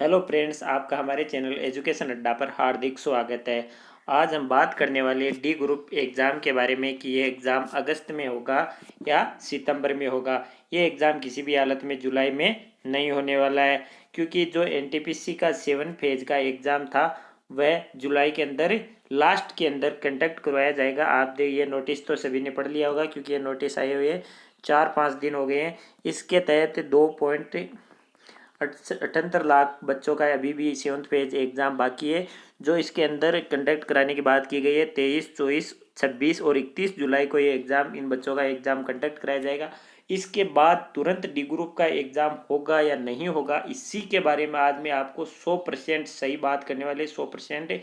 Hello friends आपका हमारे channel education अड्डा पर हार्दिक स्वागत है। आज हम बात करने वाले डी ग्रुप एग्ज़ाम के बारे में कि ये एग्ज़ाम अगस्त में होगा या सितंबर में होगा। ये एग्ज़ाम किसी भी हालत में जुलाई में नहीं होने वाला है, क्योंकि जो एनटीपीसी का सेवन फ़ेज़ का एग्ज़ाम था, वह जुलाई के अंदर लास्ट के अंदर कंडक्ट करवाया जाएगा। आप देख ये नोटिस तो सभी ने पढ़ लिया होगा, क्योंकि ये नोटिस आए हुए चार पाँच दिन हो गए हैं। इसके तहत दो पॉइंट अठहत्तर लाख बच्चों का अभी भी सेवन्थ फ़ेज़ एग्ज़ाम बाकी है, जो इसके अंदर कंडक्ट कराने की बात की गई है, तेईस, चौबीस, छब्बीस और इकतीस जुलाई को ये एग्ज़ाम इन बच्चों का एग्ज़ाम कंडक्ट कराया जाएगा। इसके बाद तुरंत डी ग्रुप का एग्ज़ाम होगा या नहीं होगा, इसी के बारे में आज मैं आपको सौ परसेंट सही बात करने वाले सौ परसेंट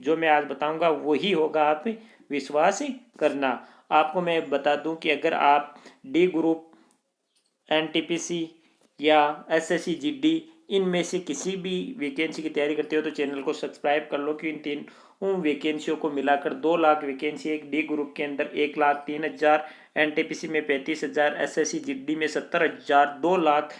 जो मैं आज बताऊँगा, वही होगा आप विश्वास करना। आपको मैं बता दूँ कि अगर आप डी ग्रुप एन या S S C G D इनमें से किसी भी वैकेंसी की तैयारी करते हो तो चैनल को सब्सक्राइब कर लो कि इन तीन उन वैकेंसियों को मिलाकर दो लाख वैकेंसी एक डी ग्रुप के अंदर एक लाख तीन हज़ार एन टी पी सी में पैंतीस हज़ार एस एस में सत्तर हज़ार, दो लाख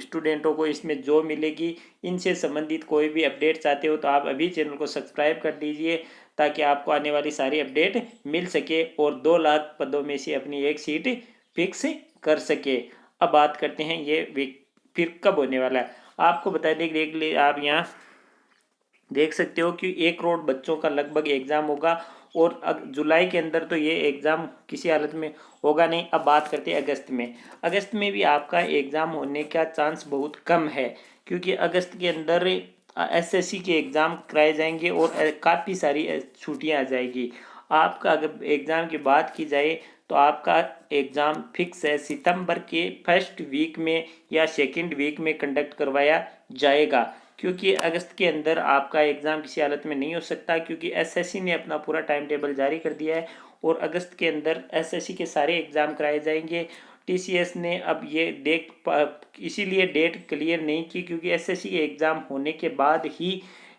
स्टूडेंटों को इसमें जो मिलेगी, इनसे संबंधित कोई भी अपडेट चाहते हो तो आप अभी चैनल को सब्सक्राइब कर दीजिए ताकि आपको आने वाली सारी अपडेट मिल सके और दो लाख पदों में से अपनी एक सीट फिक्स कर सके। अब बात करते हैं ये फिर कब होने वाला है। आपको बता दें देख ले, आप यहाँ देख सकते हो कि एक करोड़ बच्चों का लगभग एग्ज़ाम होगा और जुलाई के अंदर तो ये एग्ज़ाम किसी हालत में होगा नहीं। अब बात करते हैं अगस्त में। अगस्त में भी आपका एग्ज़ाम होने का चांस बहुत कम है, क्योंकि अगस्त के अंदर एसएससी के एग्ज़ाम कराए जाएँगे और काफ़ी सारी छुट्टियाँ आ जाएगी। आपका अगर एग्ज़ाम की बात की जाए तो आपका एग्ज़ाम फिक्स है। सितंबर के फ़र्स्ट वीक में या सेकंड वीक में कंडक्ट करवाया जाएगा, क्योंकि अगस्त के अंदर आपका एग्ज़ाम किसी हालत में नहीं हो सकता, क्योंकि एसएससी ने अपना पूरा टाइम टेबल जारी कर दिया है और अगस्त के अंदर एसएससी के सारे एग्ज़ाम कराए जाएँगे। टीसीएस ने अब ये देख इसीलिए डेट क्लियर नहीं की, क्योंकि एसएससी के एग्ज़ाम होने के बाद ही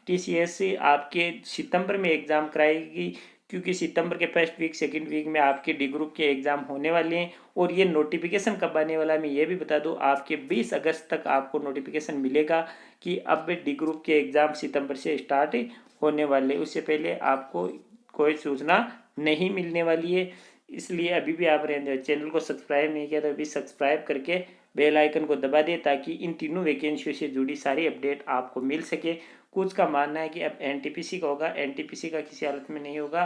टीसीएस आपके सितंबर में एग्ज़ाम कराएगी। क्योंकि सितंबर के फ़र्स्ट वीक सेकंड वीक में आपके डी ग्रुप के एग्ज़ाम होने वाले हैं और ये नोटिफिकेशन कब आने वाला है, मैं ये भी बता दूँ, आपके 20 अगस्त तक आपको नोटिफिकेशन मिलेगा कि अब डी ग्रुप के एग्ज़ाम सितंबर से स्टार्ट होने वाले उससे पहले आपको कोई सूचना नहीं मिलने वाली है, इसलिए अभी भी आप चैनल को सब्सक्राइब नहीं किया तो अभी सब्सक्राइब करके बेल आइकन को दबा दें ताकि इन तीनों वैकेंसियों से जुड़ी सारी अपडेट आपको मिल सके। कुछ का मानना है कि अब एनटीपीसी का होगा एनटीपीसी का किसी हालत में नहीं होगा,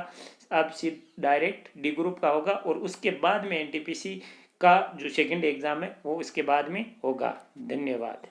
अब सिर्फ़ डायरेक्ट डी ग्रुप का होगा और उसके बाद में एनटीपीसी का जो सेकंड एग्ज़ाम है, वो उसके बाद में होगा। धन्यवाद।